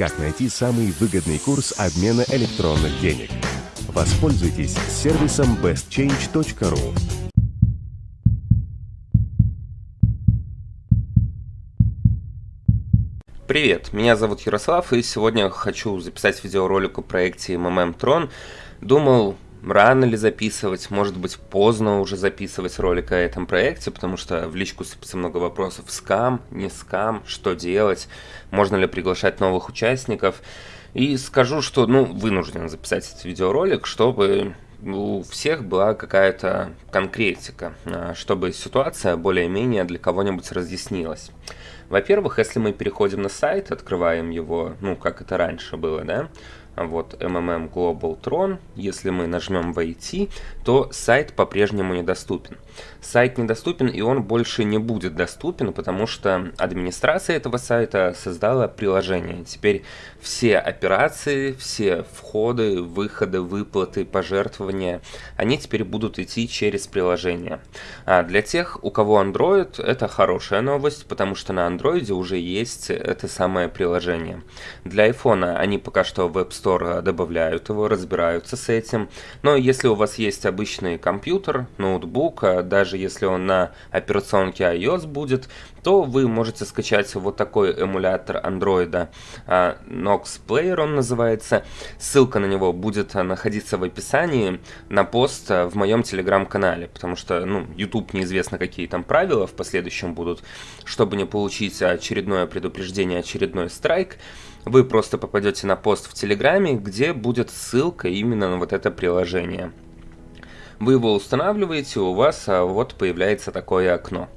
как найти самый выгодный курс обмена электронных денег. Воспользуйтесь сервисом bestchange.ru. Привет, меня зовут Ярослав, и сегодня хочу записать видеоролик о проекте MMM Tron. Думал, рано ли записывать, может быть поздно уже записывать ролик о этом проекте, потому что в личку сыпется много вопросов, скам, не скам, что делать, можно ли приглашать новых участников. И скажу, что ну, вынужден записать этот видеоролик, чтобы у всех была какая-то конкретика, а, чтобы ситуация более-менее для кого-нибудь разъяснилась. Во-первых, если мы переходим на сайт, открываем его, ну, как это раньше было, да, вот MMM Global Tron, если мы нажмем «Войти», то сайт по-прежнему недоступен. Сайт недоступен, и он больше не будет доступен, потому что администрация этого сайта создала приложение. Теперь все операции, все входы, выходы, выплаты, пожертвования, они теперь будут идти через приложение. А для тех, у кого Android, это хорошая новость, потому что на Android уже есть это самое приложение. Для iPhone они пока что в App Store добавляют его, разбираются с этим. Но если у вас есть обычный компьютер, ноутбук, а даже если он на операционке iOS будет, то вы можете скачать вот такой эмулятор Android, а, Nox Player он называется. Ссылка на него будет находиться в описании на пост в моем телеграм-канале, потому что, ну, YouTube неизвестно, какие там правила в последующем будут. Чтобы не получить очередное предупреждение, очередной страйк, вы просто попадете на пост в Телеграме, где будет ссылка именно на вот это приложение. Вы его устанавливаете, у вас а, вот появляется такое окно.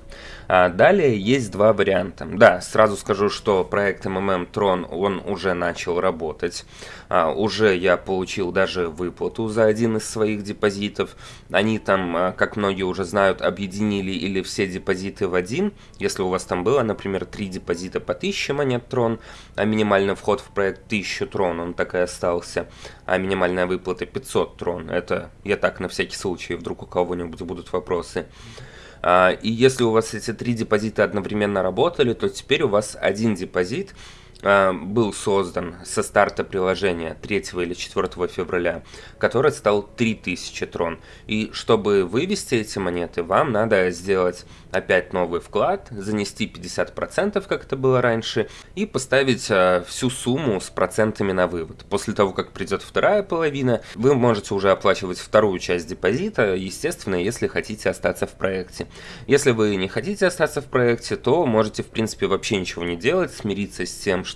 А далее есть два варианта. Да, сразу скажу, что проект MMM Tron, он уже начал работать. А, уже я получил даже выплату за один из своих депозитов. Они там, а, как многие уже знают, объединили или все депозиты в один. Если у вас там было, например, три депозита по 1000 монет Tron, а минимальный вход в проект 1000 Tron, он так и остался, а минимальная выплата 500 Tron. Это я так на всякий случай, вдруг у кого-нибудь будут вопросы. А, и если у вас эти три депозита одновременно работали, то теперь у вас один депозит был создан со старта приложения 3 или 4 февраля, который стал 3000 трон. И чтобы вывести эти монеты, вам надо сделать опять новый вклад, занести 50%, как это было раньше, и поставить а, всю сумму с процентами на вывод. После того, как придет вторая половина, вы можете уже оплачивать вторую часть депозита, естественно, если хотите остаться в проекте. Если вы не хотите остаться в проекте, то можете, в принципе, вообще ничего не делать, смириться с тем, что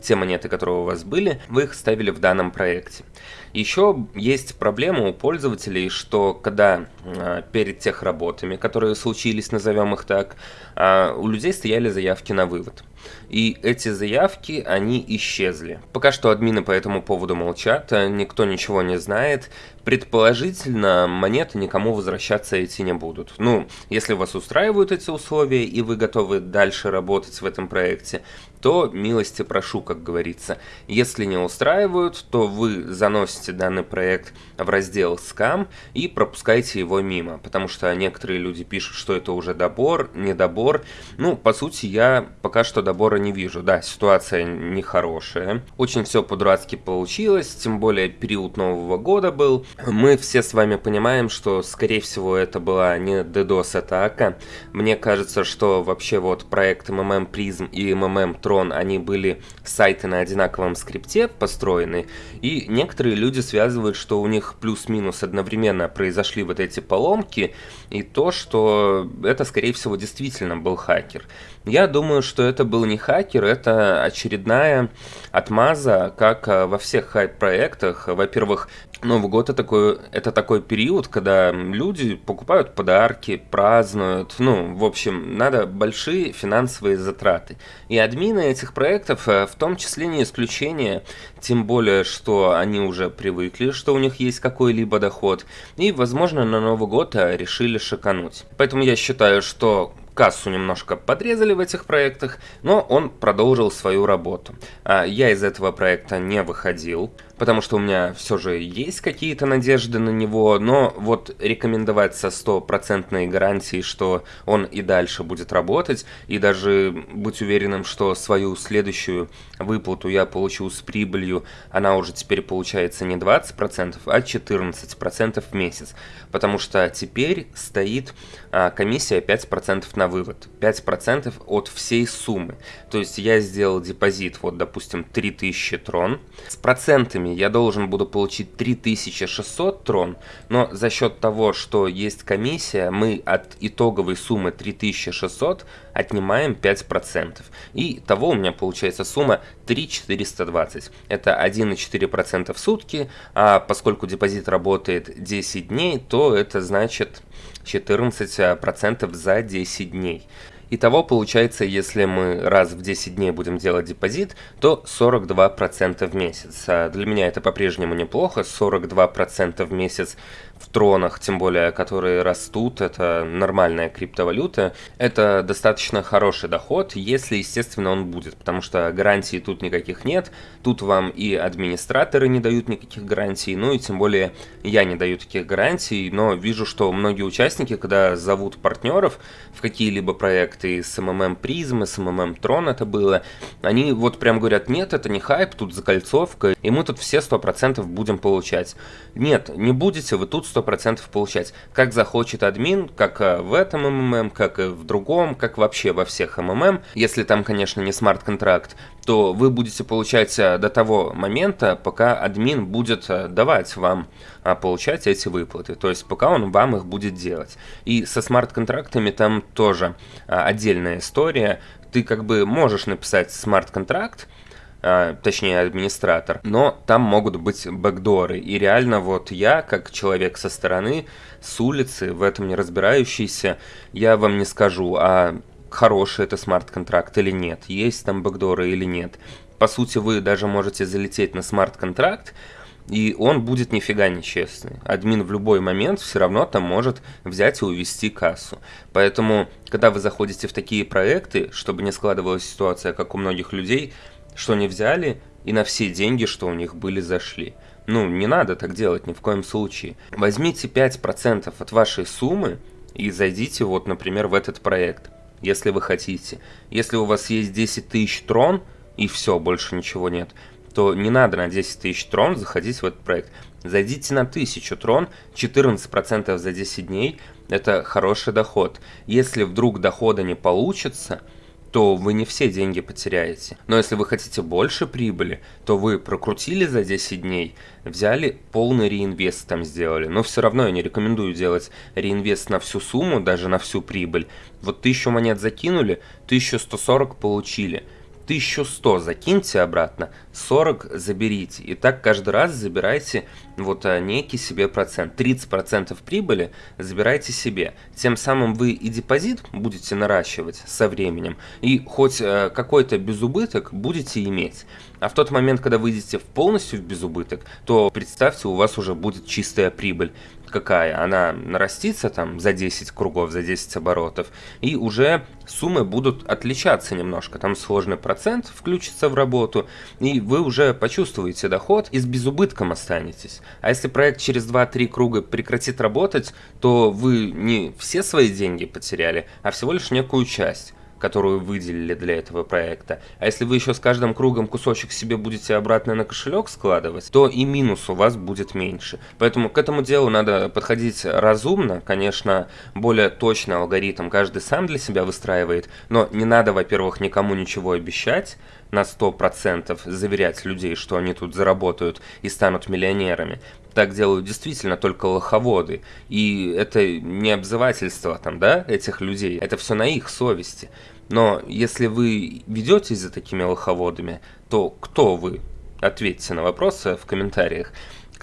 те монеты, которые у вас были, вы их ставили в данном проекте. Еще есть проблема у пользователей, что когда э, перед тех работами, которые случились, назовем их так, э, у людей стояли заявки на вывод. И эти заявки, они исчезли. Пока что админы по этому поводу молчат, а никто ничего не знает. Предположительно, монеты никому возвращаться эти не будут. Ну, если вас устраивают эти условия и вы готовы дальше работать в этом проекте, то милости прошу, как говорится. Если не устраивают, то вы заносите данный проект в раздел «Скам» и пропускаете его мимо, потому что некоторые люди пишут, что это уже добор, недобор. Ну, по сути, я пока что добора не вижу. Да, ситуация нехорошая. Очень все по-дурацки получилось, тем более период Нового года был. Мы все с вами понимаем, что, скорее всего, это была не DDoS-атака. Мне кажется, что вообще вот проект MMM Prism и MMM Tron, они были сайты на одинаковом скрипте построены, и некоторые люди связывают, что у них плюс-минус одновременно произошли вот эти поломки, и то, что это, скорее всего, действительно был хакер. Я думаю, что это был не хакер, это очередная отмаза, как э, во всех хайп-проектах. Во-первых, Новый год это такой, это такой период, когда люди покупают подарки, празднуют. Ну, в общем, надо большие финансовые затраты. И админы этих проектов э, в том числе не исключение, тем более, что они уже привыкли, что у них есть какой-либо доход. И, возможно, на Новый год э, решили шикануть. Поэтому я считаю, что кассу немножко подрезали в этих проектах, но он продолжил свою работу. А, я из этого проекта не выходил. Потому что у меня все же есть какие-то надежды на него, но вот рекомендовать со стопроцентной гарантией, что он и дальше будет работать, и даже быть уверенным, что свою следующую выплату я получу с прибылью, она уже теперь получается не 20%, а 14% в месяц, потому что теперь стоит а, комиссия 5% на вывод, 5% от всей суммы, то есть я сделал депозит, вот допустим 3000 трон, с процентами я должен буду получить 3600 трон, но за счет того, что есть комиссия, мы от итоговой суммы 3600 отнимаем 5%. И того у меня получается сумма 3420. Это 1,4% в сутки, а поскольку депозит работает 10 дней, то это значит 14% за 10 дней. Итого получается, если мы раз в 10 дней будем делать депозит, то 42% в месяц. А для меня это по-прежнему неплохо, 42% в месяц тронах, тем более, которые растут, это нормальная криптовалюта, это достаточно хороший доход, если, естественно, он будет, потому что гарантий тут никаких нет, тут вам и администраторы не дают никаких гарантий, ну и тем более я не даю таких гарантий, но вижу, что многие участники, когда зовут партнеров в какие-либо проекты, с МММ Призм, с МММ Трон это было, они вот прям говорят, нет, это не хайп, тут закольцовка, и мы тут все 100% будем получать. Нет, не будете вы тут 100% получать. Как захочет админ, как э, в этом МММ, как и в другом, как вообще во всех МММ. Если там, конечно, не смарт-контракт, то вы будете получать э, до того момента, пока админ будет э, давать вам получать эти выплаты. То есть пока он вам их будет делать. И со смарт-контрактами там тоже отдельная история. Ты как бы можешь написать смарт-контракт, а, точнее администратор, но там могут быть бэкдоры. И реально вот я, как человек со стороны, с улицы, в этом не разбирающийся, я вам не скажу, а хороший это смарт-контракт или нет, есть там бэкдоры или нет. По сути, вы даже можете залететь на смарт-контракт, и он будет нифига нечестный. Админ в любой момент все равно там может взять и увести кассу. Поэтому, когда вы заходите в такие проекты, чтобы не складывалась ситуация, как у многих людей, что не взяли и на все деньги, что у них были, зашли. Ну, не надо так делать ни в коем случае. Возьмите 5% от вашей суммы и зайдите вот, например, в этот проект, если вы хотите. Если у вас есть 10 тысяч трон и все, больше ничего нет, то не надо на 10 тысяч трон заходить в этот проект. Зайдите на 1000 трон, 14% за 10 дней, это хороший доход. Если вдруг дохода не получится, то вы не все деньги потеряете. Но если вы хотите больше прибыли, то вы прокрутили за 10 дней, взяли полный реинвест там сделали. Но все равно я не рекомендую делать реинвест на всю сумму, даже на всю прибыль. Вот 1000 монет закинули, 1140 получили. 1100 закиньте обратно, 40 заберите. И так каждый раз забирайте вот а, некий себе процент. 30% прибыли забирайте себе. Тем самым вы и депозит будете наращивать со временем, и хоть а, какой-то безубыток будете иметь. А в тот момент, когда выйдете полностью в безубыток, то представьте, у вас уже будет чистая прибыль какая, она нарастится там за 10 кругов, за 10 оборотов, и уже суммы будут отличаться немножко. Там сложный процент включится в работу, и вы уже почувствуете доход и с безубытком останетесь. А если проект через 2-3 круга прекратит работать, то вы не все свои деньги потеряли, а всего лишь некую часть которую выделили для этого проекта. А если вы еще с каждым кругом кусочек себе будете обратно на кошелек складывать, то и минус у вас будет меньше. Поэтому к этому делу надо подходить разумно. Конечно, более точный алгоритм каждый сам для себя выстраивает, но не надо, во-первых, никому ничего обещать, на 100% заверять людей, что они тут заработают и станут миллионерами. Так делают действительно только лоховоды. И это не обзывательство там, да, этих людей. Это все на их совести. Но если вы ведетесь за такими лоховодами, то кто вы? Ответьте на вопросы в комментариях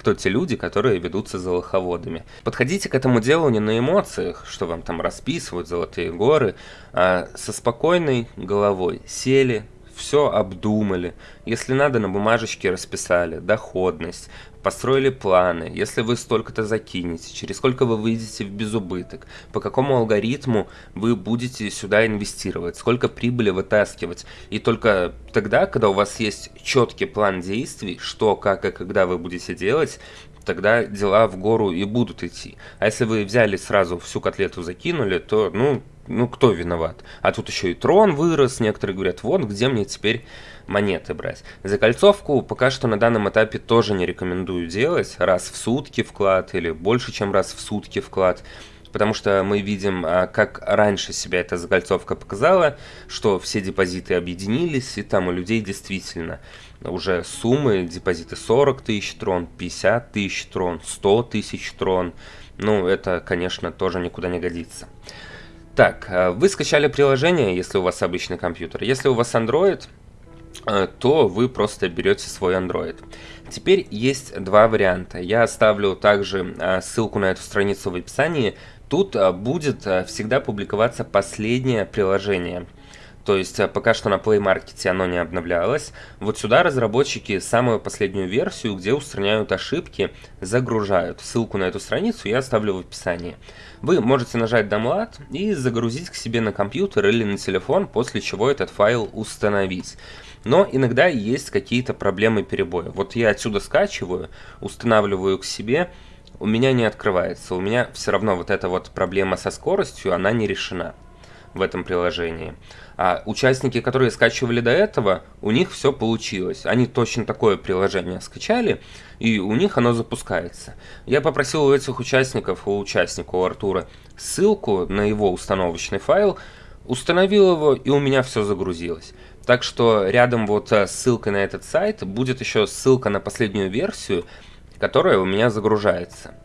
кто те люди, которые ведутся за лоховодами. Подходите к этому делу не на эмоциях, что вам там расписывают золотые горы, а со спокойной головой. Сели, все обдумали, если надо на бумажечке расписали, доходность, построили планы, если вы столько-то закинете, через сколько вы выйдете в безубыток, по какому алгоритму вы будете сюда инвестировать, сколько прибыли вытаскивать. И только тогда, когда у вас есть четкий план действий, что, как и когда вы будете делать, тогда дела в гору и будут идти. А если вы взяли сразу всю котлету закинули, то, ну, ну кто виноват? А тут еще и трон вырос, некоторые говорят, вот где мне теперь монеты брать. Закольцовку пока что на данном этапе тоже не рекомендую делать, раз в сутки вклад или больше, чем раз в сутки вклад, потому что мы видим, а, как раньше себя эта закольцовка показала, что все депозиты объединились, и там у людей действительно уже суммы, депозиты 40 тысяч трон, 50 тысяч трон, 100 тысяч трон. Ну, это, конечно, тоже никуда не годится. Так, а, вы скачали приложение, если у вас обычный компьютер. Если у вас Android, а, то вы просто берете свой Android. Теперь есть два варианта. Я оставлю также ссылку на эту страницу в описании. Тут будет всегда публиковаться последнее приложение – то есть э, пока что на Play Market оно не обновлялось. Вот сюда разработчики самую последнюю версию, где устраняют ошибки, загружают. Ссылку на эту страницу я оставлю в описании. Вы можете нажать Download и загрузить к себе на компьютер или на телефон, после чего этот файл установить. Но иногда есть какие-то проблемы перебоя. Вот я отсюда скачиваю, устанавливаю к себе, у меня не открывается. У меня все равно вот эта вот проблема со скоростью, она не решена в этом приложении. А участники, которые скачивали до этого, у них все получилось. Они точно такое приложение скачали, и у них оно запускается. Я попросил у этих участников, у участника, у Артура, ссылку на его установочный файл, установил его, и у меня все загрузилось. Так что рядом вот с ссылкой на этот сайт будет еще ссылка на последнюю версию, которая у меня загружается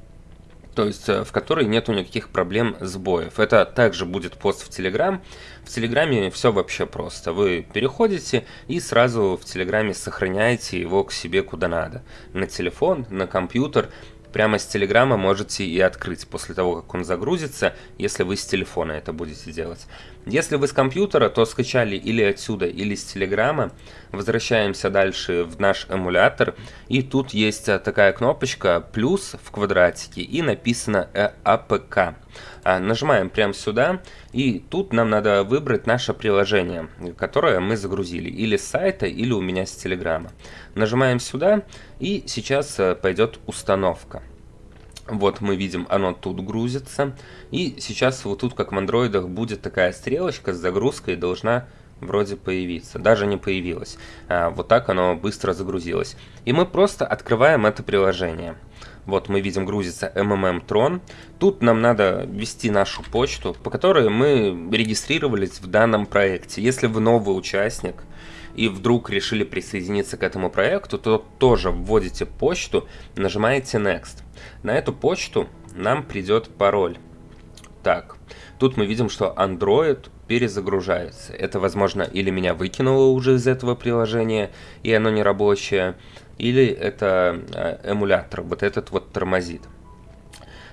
то есть э, в которой нету никаких проблем сбоев. Это также будет пост в Телеграм. В Телеграме все вообще просто. Вы переходите и сразу в Телеграме сохраняете его к себе куда надо. На телефон, на компьютер прямо с Телеграма можете и открыть после того, как он загрузится, если вы с телефона это будете делать. Если вы с компьютера, то скачали или отсюда, или с Телеграма. Возвращаемся дальше в наш эмулятор. И тут есть э, такая кнопочка «плюс» в квадратике и написано «APK». А, нажимаем прямо сюда, и тут нам надо выбрать наше приложение, которое мы загрузили, или с сайта, или у меня с Телеграма. Нажимаем сюда, и сейчас э, пойдет установка. Вот мы видим, оно тут грузится. И сейчас вот тут, как в андроидах, будет такая стрелочка с загрузкой, должна вроде появиться. Даже не появилась. А, вот так оно быстро загрузилось. И мы просто открываем это приложение. Вот мы видим грузится MMM Tron. Тут нам надо ввести нашу почту, по которой мы регистрировались в данном проекте. Если вы новый участник и вдруг решили присоединиться к этому проекту, то тоже вводите почту, нажимаете Next. На эту почту нам придет пароль. Так, тут мы видим, что Android перезагружается. Это, возможно, или меня выкинуло уже из этого приложения, и оно не рабочее, или это э, эмулятор, вот этот вот тормозит.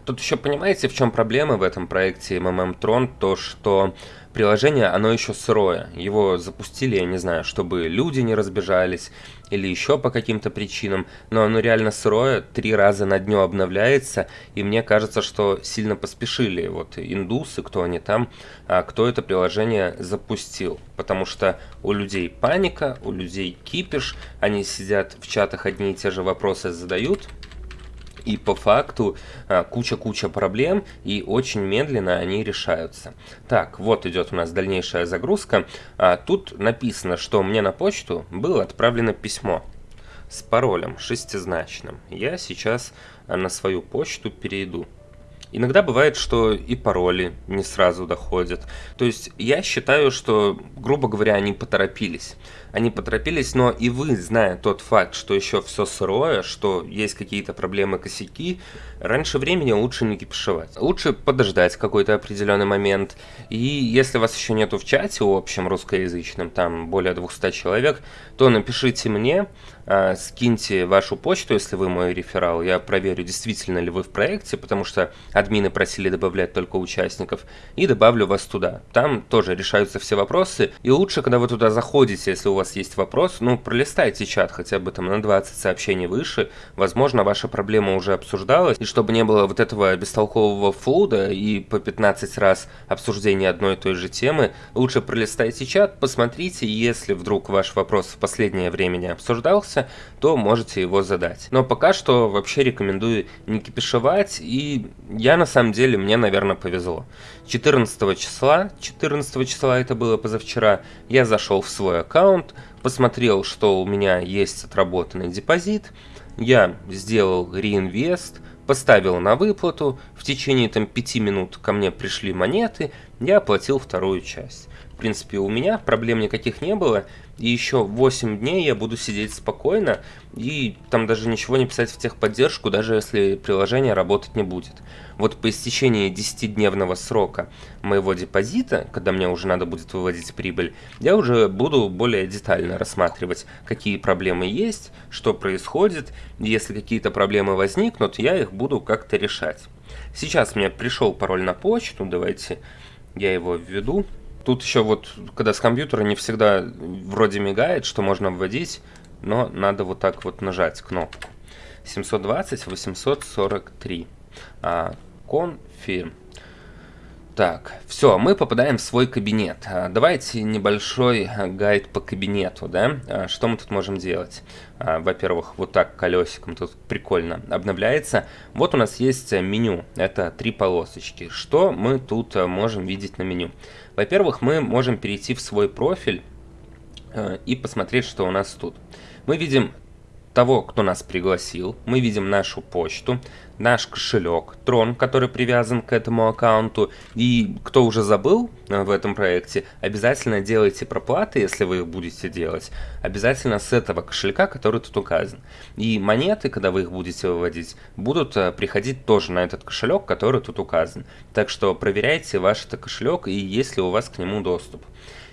Тут еще понимаете, в чем проблема в этом проекте MMM Tron, то что приложение, оно еще сырое. Его запустили, я не знаю, чтобы люди не разбежались или еще по каким-то причинам, но оно реально сырое, три раза на дню обновляется, и мне кажется, что сильно поспешили вот индусы, кто они там, а кто это приложение запустил, потому что у людей паника, у людей кипиш, они сидят в чатах одни и те же вопросы задают, и по факту а, куча-куча проблем, и очень медленно они решаются. Так, вот идет у нас дальнейшая загрузка. А, тут написано, что мне на почту было отправлено письмо с паролем шестизначным. Я сейчас на свою почту перейду. Иногда бывает, что и пароли не сразу доходят. То есть я считаю, что, грубо говоря, они поторопились. Они поторопились, но и вы, зная тот факт, что еще все сырое, что есть какие-то проблемы, косяки, раньше времени лучше не кипишевать. Лучше подождать какой-то определенный момент. И если вас еще нету в чате общем русскоязычном, там более 200 человек, то напишите мне, а, скиньте вашу почту, если вы мой реферал, я проверю, действительно ли вы в проекте, потому что админы просили добавлять только участников, и добавлю вас туда. Там тоже решаются все вопросы, и лучше, когда вы туда заходите, если у вас есть вопрос, ну, пролистайте чат хотя бы там на 20 сообщений выше, возможно, ваша проблема уже обсуждалась, и чтобы не было вот этого бестолкового флуда и по 15 раз обсуждения одной и той же темы, лучше пролистайте чат, посмотрите, если вдруг ваш вопрос в последнее время не обсуждался, то можете его задать. Но пока что вообще рекомендую не кипишевать, и я на самом деле, мне, наверное, повезло. 14 числа, 14 числа это было позавчера, я зашел в свой аккаунт, посмотрел, что у меня есть отработанный депозит, я сделал реинвест, поставил на выплату, в течение там 5 минут ко мне пришли монеты, я оплатил вторую часть. Принципе, у меня проблем никаких не было, и еще 8 дней я буду сидеть спокойно, и там даже ничего не писать в техподдержку, даже если приложение работать не будет. Вот по истечении 10-дневного срока моего депозита, когда мне уже надо будет выводить прибыль, я уже буду более детально рассматривать, какие проблемы есть, что происходит, если какие-то проблемы возникнут, я их буду как-то решать. Сейчас мне пришел пароль на почту, давайте я его введу. Тут еще вот, когда с компьютера не всегда вроде мигает, что можно вводить, но надо вот так вот нажать кнопку. 720 843. А, confirm. Так, все, мы попадаем в свой кабинет. А, давайте небольшой гайд по кабинету, да? А, что мы тут можем делать? А, во-первых, вот так колесиком тут прикольно обновляется. Вот у нас есть меню, это три полосочки. Что мы тут можем видеть на меню? Во-первых, мы можем перейти в свой профиль и посмотреть, что у нас тут. Мы видим того, кто нас пригласил, мы видим нашу почту, наш кошелек, трон, который привязан к этому аккаунту. И кто уже забыл э, в этом проекте, обязательно делайте проплаты, если вы их будете делать, обязательно с этого кошелька, который тут указан. И монеты, когда вы их будете выводить, будут э, приходить тоже на этот кошелек, который тут указан. Так что проверяйте ваш это кошелек и есть ли у вас к нему доступ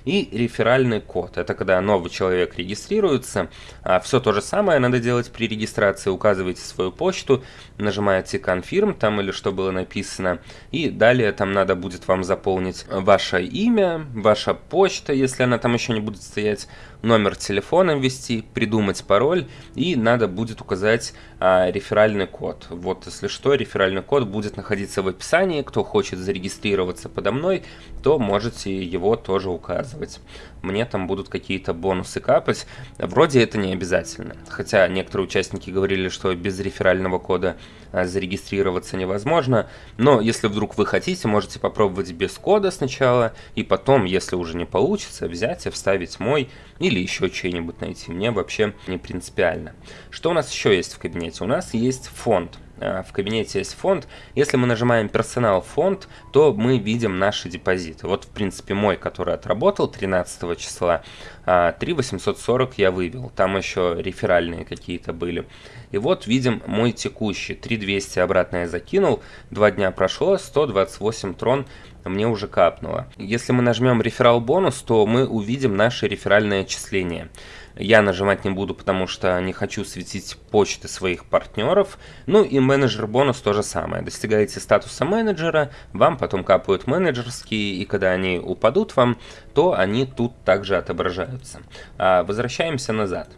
и реферальный код. Это когда новый человек регистрируется. А все то же самое надо делать при регистрации. Указываете свою почту, нажимаете confirm там или что было написано. И далее там надо будет вам заполнить ваше имя, ваша почта, если она там еще не будет стоять, номер телефона ввести, придумать пароль и надо будет указать а, реферальный код. Вот, если что, реферальный код будет находиться в описании. Кто хочет зарегистрироваться подо мной, то можете его тоже указывать. Мне там будут какие-то бонусы капать. Вроде это не обязательно. Хотя некоторые участники говорили, что без реферального кода а, зарегистрироваться невозможно. Но если вдруг вы хотите, можете попробовать без кода сначала. И потом, если уже не получится, взять и вставить мой или еще что-нибудь найти. Мне вообще не принципиально. Что у нас еще есть в кабинете? У нас есть фонд. А, в кабинете есть фонд. Если мы нажимаем персонал фонд, то мы видим наши депозиты. Вот, в принципе, мой, который отработал 13 числа, 3840 а, я вывел. Там еще реферальные какие-то были. И вот видим мой текущий. 3200 обратно я закинул. Два дня прошло, 128 трон мне уже капнуло. Если мы нажмем реферал бонус, то мы увидим наше реферальное отчисление. Я нажимать не буду, потому что не хочу светить почты своих партнеров. Ну и менеджер бонус то же самое. Достигаете статуса менеджера, вам потом капают менеджерские, и когда они упадут вам, то они тут также отображаются. А, возвращаемся назад.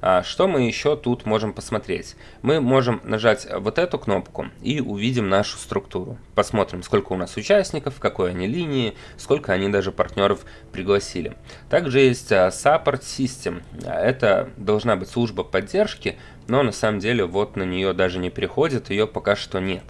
А, что мы еще тут можем посмотреть? Мы можем нажать вот эту кнопку и увидим нашу структуру. Посмотрим, сколько у нас участников, какой они линии, сколько они даже партнеров пригласили. Также есть а, Support System. Это должна быть служба поддержки, но на самом деле вот на нее даже не приходит, ее пока что нет.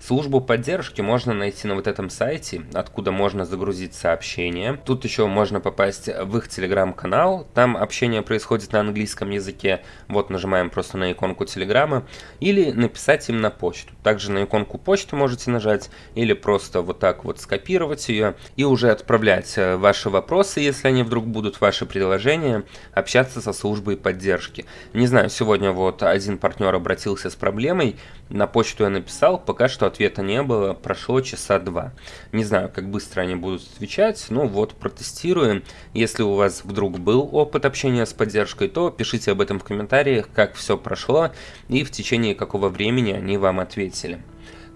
Службу поддержки можно найти на вот этом сайте, откуда можно загрузить сообщения. Тут еще можно попасть в их телеграм-канал, там общение происходит на английском языке. Вот нажимаем просто на иконку телеграма. Или написать им на почту. Также на иконку почты можете нажать или просто вот так вот скопировать ее и уже отправлять э, ваши вопросы, если они вдруг будут, ваши предложения, общаться со службой поддержки. Не знаю, сегодня вот один партнер обратился с проблемой, на почту я написал, пока что ответа не было, прошло часа два. Не знаю, как быстро они будут отвечать, но вот протестируем. Если у вас вдруг был опыт общения с поддержкой, то пишите об этом в комментариях, как все прошло и в течение какого времени они вам ответили.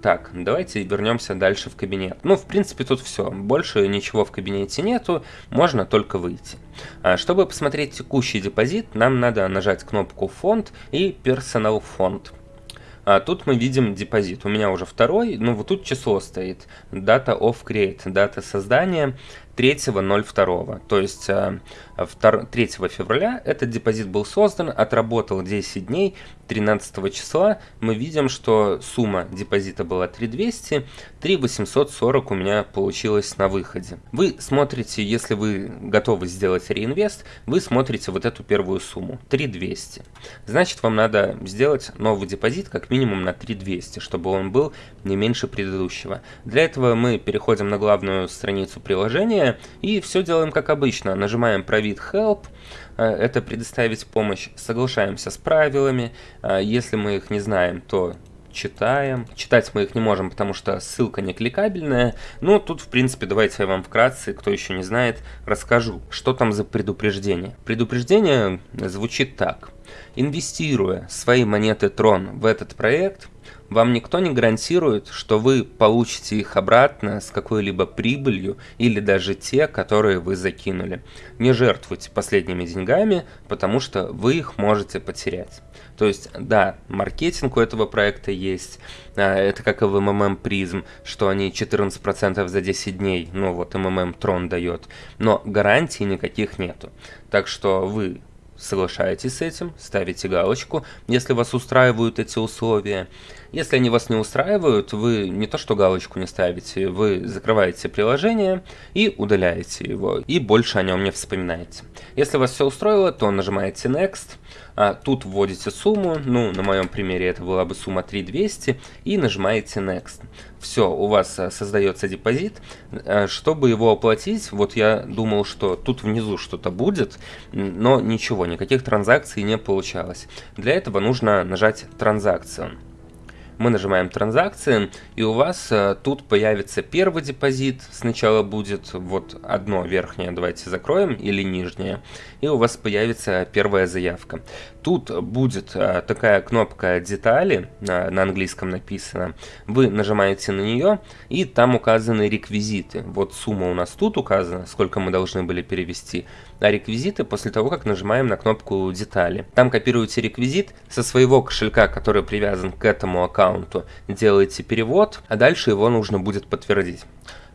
Так, давайте вернемся дальше в кабинет. Ну, в принципе, тут все. Больше ничего в кабинете нету, можно только выйти. А, чтобы посмотреть текущий депозит, нам надо нажать кнопку «Фонд» и «Персонал фонд». А тут мы видим депозит. У меня уже второй, ну вот тут число стоит. Data of create, дата создания 3.02. То есть 3 э, февраля этот депозит был создан, отработал 10 дней, 13 числа мы видим, что сумма депозита была 3200, 3840 у меня получилось на выходе. Вы смотрите, если вы готовы сделать реинвест, вы смотрите вот эту первую сумму, 3200. Значит, вам надо сделать новый депозит как минимум на 3200, чтобы он был не меньше предыдущего. Для этого мы переходим на главную страницу приложения и все делаем как обычно. Нажимаем про вид Help, э, это предоставить помощь, соглашаемся с правилами. Э, если мы их не знаем, то читаем. Читать мы их не можем, потому что ссылка не кликабельная. Ну, тут, в принципе, давайте я вам вкратце, кто еще не знает, расскажу, что там за предупреждение. Предупреждение звучит так. Инвестируя свои монеты Tron в этот проект, вам никто не гарантирует, что вы получите их обратно с какой-либо прибылью или даже те, которые вы закинули. Не жертвуйте последними деньгами, потому что вы их можете потерять. То есть, да, маркетинг у этого проекта есть, а, это как и в MMM Prism, что они 14% за 10 дней, ну вот MMM Tron дает, но гарантий никаких нету. Так что вы соглашаетесь с этим, ставите галочку, если вас устраивают эти условия. Если они вас не устраивают, вы не то что галочку не ставите, вы закрываете приложение и удаляете его, и больше о нем не вспоминаете. Если вас все устроило, то нажимаете Next, а тут вводите сумму, ну, на моем примере это была бы сумма 3200, и нажимаете Next. Все, у вас а, создается депозит. А, чтобы его оплатить, вот я думал, что тут внизу что-то будет, но ничего, никаких транзакций не получалось. Для этого нужно нажать «Транзакцию» мы нажимаем транзакции, и у вас э, тут появится первый депозит, сначала будет вот одно верхнее, давайте закроем, или нижнее, и у вас появится первая заявка. Тут будет э, такая кнопка детали, на английском написано, вы нажимаете на нее, и там указаны реквизиты. Вот сумма у нас тут указана, сколько мы должны были перевести, реквизиты после того, как нажимаем на кнопку детали. Там копируете реквизит со своего кошелька, который привязан к этому аккаунту, делаете перевод, а дальше его нужно будет подтвердить.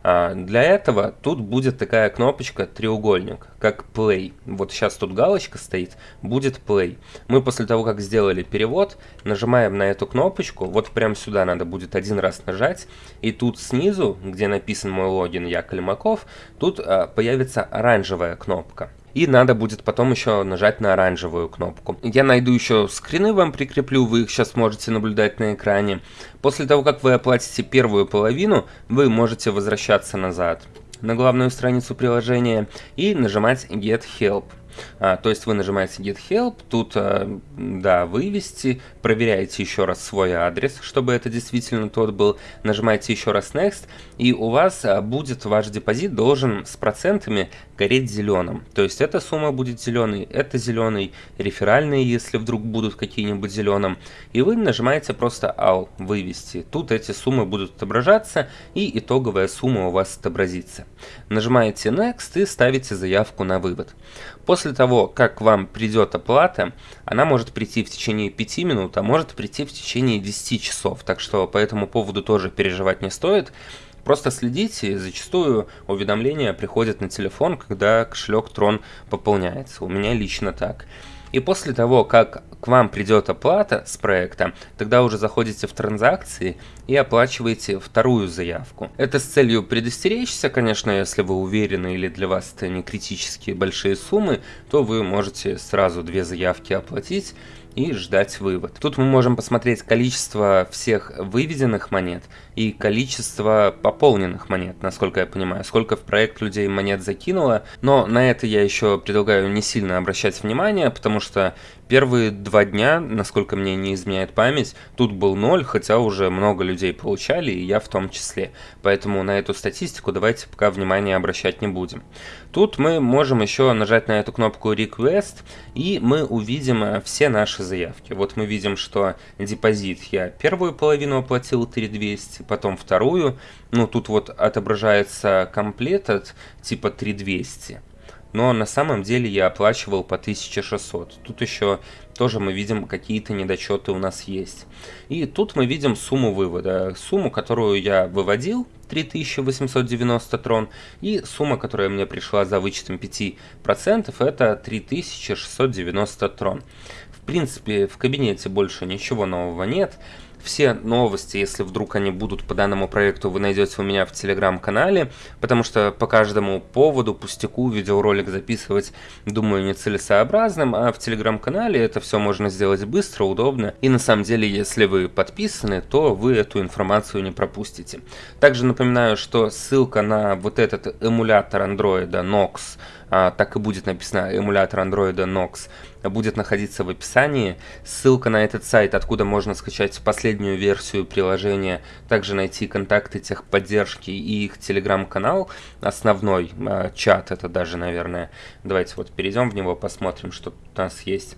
А, для этого тут будет такая кнопочка треугольник, как play. Вот сейчас тут галочка стоит, будет play. Мы после того, как сделали перевод, нажимаем на эту кнопочку, вот прям сюда надо будет один раз нажать, и тут снизу, где написан мой логин Я Калимаков, тут а, появится оранжевая кнопка. И надо будет потом еще нажать на оранжевую кнопку. Я найду еще скрины, вам прикреплю, вы их сейчас можете наблюдать на экране. После того, как вы оплатите первую половину, вы можете возвращаться назад на главную страницу приложения и нажимать Get Help. А, то есть вы нажимаете Get Help, тут, а, да, вывести, проверяете еще раз свой адрес, чтобы это действительно тот был, нажимаете еще раз Next, и у вас а, будет ваш депозит должен с процентами гореть зеленым. То есть эта сумма будет зеленой, это зеленый, реферальные, если вдруг будут какие-нибудь зеленым, и вы нажимаете просто All, вывести. Тут эти суммы будут отображаться, и итоговая сумма у вас отобразится. Нажимаете Next и ставите заявку на вывод. После того, как вам придет оплата, она может прийти в течение 5 минут, а может прийти в течение 10 часов. Так что по этому поводу тоже переживать не стоит. Просто следите, зачастую уведомления приходят на телефон, когда кошелек Tron пополняется. У меня лично так. И после того, как к вам придет оплата с проекта, тогда уже заходите в транзакции и оплачиваете вторую заявку. Это с целью предостеречься, конечно, если вы уверены или для вас это не критически большие суммы, то вы можете сразу две заявки оплатить и ждать вывод. Тут мы можем посмотреть количество всех выведенных монет и количество пополненных монет, насколько я понимаю, сколько в проект людей монет закинуло, но на это я еще предлагаю не сильно обращать внимание, потому что первые два дня, насколько мне не изменяет память, тут был ноль, хотя уже много людей получали, и я в том числе. Поэтому на эту статистику давайте пока внимание обращать не будем. Тут мы можем еще нажать на эту кнопку Request, и мы увидим э, все наши заявки. Вот мы видим, что депозит я первую половину оплатил 3200, потом вторую. Ну, тут вот отображается от типа 3200 но на самом деле я оплачивал по 1600. Тут еще тоже мы видим какие-то недочеты у нас есть. И тут мы видим сумму вывода. Сумму, которую я выводил, 3890 трон, и сумма, которая мне пришла за вычетом 5%, это 3690 трон. В принципе, в кабинете больше ничего нового нет. Все новости, если вдруг они будут по данному проекту, вы найдете у меня в телеграм-канале, потому что по каждому поводу, пустяку, видеоролик записывать, думаю, нецелесообразным, а в телеграм-канале это все можно сделать быстро, удобно, и на самом деле, если вы подписаны, то вы эту информацию не пропустите. Также напоминаю, что ссылка на вот этот эмулятор андроида Nox, а, так и будет написано эмулятор андроида Nox, будет находиться в описании. Ссылка на этот сайт, откуда можно скачать последнюю версию приложения, также найти контакты техподдержки и их телеграм-канал, основной э, чат это даже, наверное. Давайте вот перейдем в него, посмотрим, что у нас есть.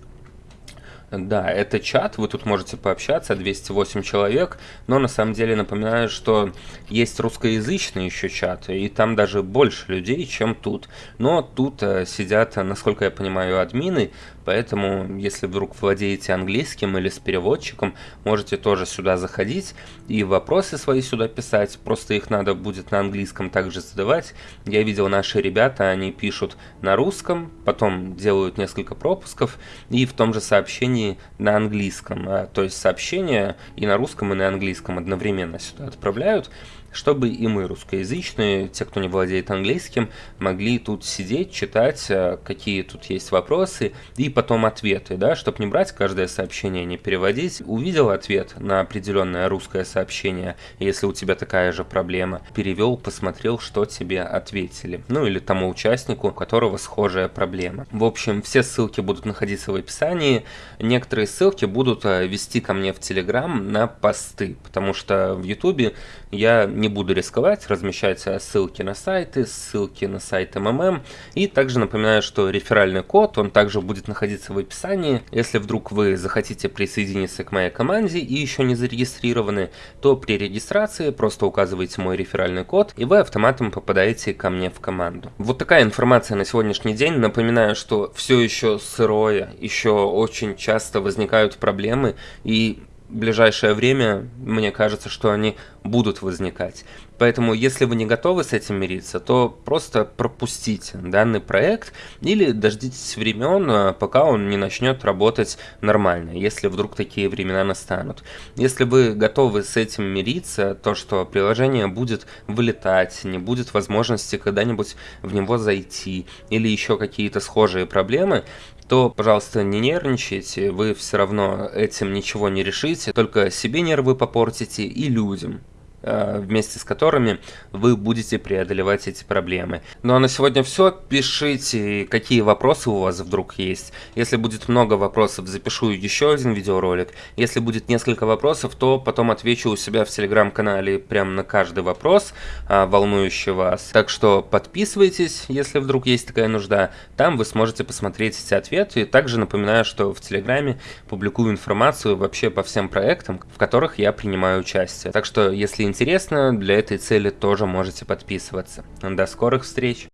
Да, это чат, вы тут можете пообщаться, 208 человек, но на самом деле напоминаю, что есть русскоязычный еще чат, и там даже больше людей, чем тут. Но тут э, сидят, насколько я понимаю, админы, поэтому если вдруг владеете английским или с переводчиком, можете тоже сюда заходить и вопросы свои сюда писать, просто их надо будет на английском также задавать. Я видел наши ребята, они пишут на русском, потом делают несколько пропусков и в том же сообщении на английском, а, то есть сообщение и на русском, и на английском одновременно сюда отправляют чтобы и мы, русскоязычные, те, кто не владеет английским, могли тут сидеть, читать, э, какие тут есть вопросы, и потом ответы, да, чтобы не брать каждое сообщение, не переводить. Увидел ответ на определенное русское сообщение, если у тебя такая же проблема, перевел, посмотрел, что тебе ответили. Ну или тому участнику, у которого схожая проблема. В общем, все ссылки будут находиться в описании. Некоторые ссылки будут э, вести ко мне в Телеграм на посты, потому что в Ютубе я не буду рисковать, размещать ссылки на сайты, ссылки на сайт МММ. И также напоминаю, что реферальный код, он также будет находиться в описании. Если вдруг вы захотите присоединиться к моей команде и еще не зарегистрированы, то при регистрации просто указываете мой реферальный код, и вы автоматом попадаете ко мне в команду. Вот такая информация на сегодняшний день. Напоминаю, что все еще сырое, еще очень часто возникают проблемы, и ближайшее время, мне кажется, что они будут возникать. Поэтому, если вы не готовы с этим мириться, то просто пропустите данный проект или дождитесь времен, а, пока он не начнет работать нормально, если вдруг такие времена настанут. Если вы готовы с этим мириться, то что приложение будет вылетать, не будет возможности когда-нибудь в него зайти, или еще какие-то схожие проблемы, то, пожалуйста, не нервничайте, вы все равно этим ничего не решите, только себе нервы попортите и людям. Э, вместе с которыми вы будете преодолевать эти проблемы. Ну а на сегодня все. Пишите, какие вопросы у вас вдруг есть. Если будет много вопросов, запишу еще один видеоролик. Если будет несколько вопросов, то потом отвечу у себя в телеграм-канале прям на каждый вопрос, а, волнующий вас. Так что подписывайтесь, если вдруг есть такая нужда. Там вы сможете посмотреть эти ответы. И также напоминаю, что в телеграме публикую информацию вообще по всем проектам, в которых я принимаю участие. Так что, если интересно, для этой цели тоже можете подписываться. До скорых встреч!